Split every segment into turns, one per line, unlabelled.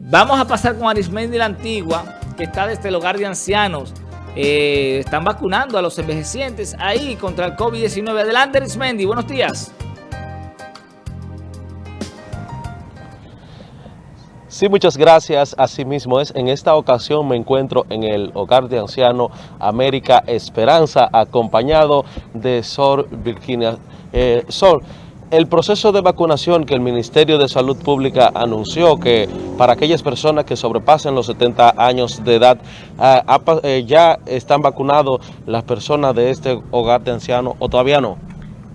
Vamos a pasar con Arismendi la Antigua, que está desde el hogar de ancianos. Eh, están vacunando a los envejecientes ahí contra el COVID-19. Adelante Arismendi, buenos días.
Sí, muchas gracias. Asimismo es, en esta ocasión me encuentro en el Hogar de Anciano América Esperanza, acompañado de Sor Virginia. Eh, Sor, el proceso de vacunación que el Ministerio de Salud Pública anunció que para aquellas personas que sobrepasen los 70 años de edad, ah, eh, ya están vacunados las personas de este hogar de ancianos o todavía no?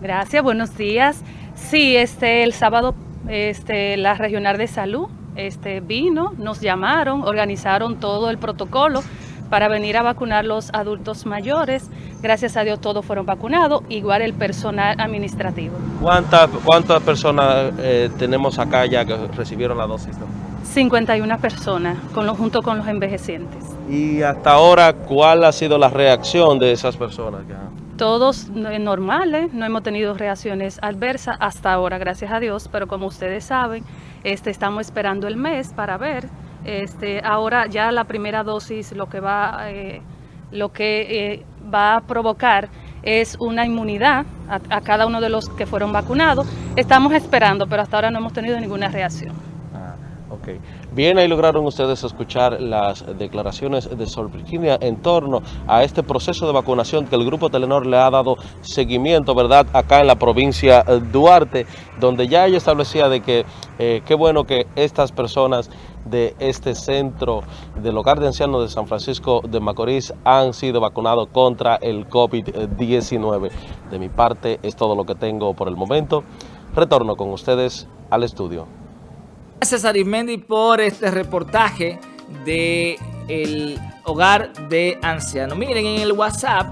Gracias, buenos días. Sí, este, el sábado este, la Regional de Salud este, vino, nos llamaron, organizaron todo el protocolo para venir a vacunar los adultos mayores. Gracias a Dios todos fueron vacunados, igual el personal administrativo.
¿Cuántas cuántas personas eh, tenemos acá ya que recibieron la dosis?
51 personas, con junto con los envejecientes.
¿Y hasta ahora cuál ha sido la reacción de esas personas?
Todos normales, no hemos tenido reacciones adversas hasta ahora, gracias a Dios, pero como ustedes saben, este, estamos esperando el mes para ver este, ahora ya la primera dosis lo que va, eh, lo que, eh, va a provocar es una inmunidad a, cada uno de los que fueron vacunados. Estamos esperando, pero hasta ahora no hemos tenido ninguna reacción.
Ah, Bien, ahí lograron ustedes escuchar las declaraciones de Sol Virginia en torno a este proceso de vacunación que el Grupo Telenor le ha dado seguimiento, ¿verdad?, acá en la provincia Duarte, donde ya ella establecía de que eh, qué bueno que estas personas de este centro del hogar de ancianos de San Francisco de Macorís han sido vacunados contra el COVID-19. De mi parte es todo lo que tengo por el momento. Retorno con ustedes al estudio.
Gracias Arismendi por este reportaje de hogar de ancianos. Miren en el WhatsApp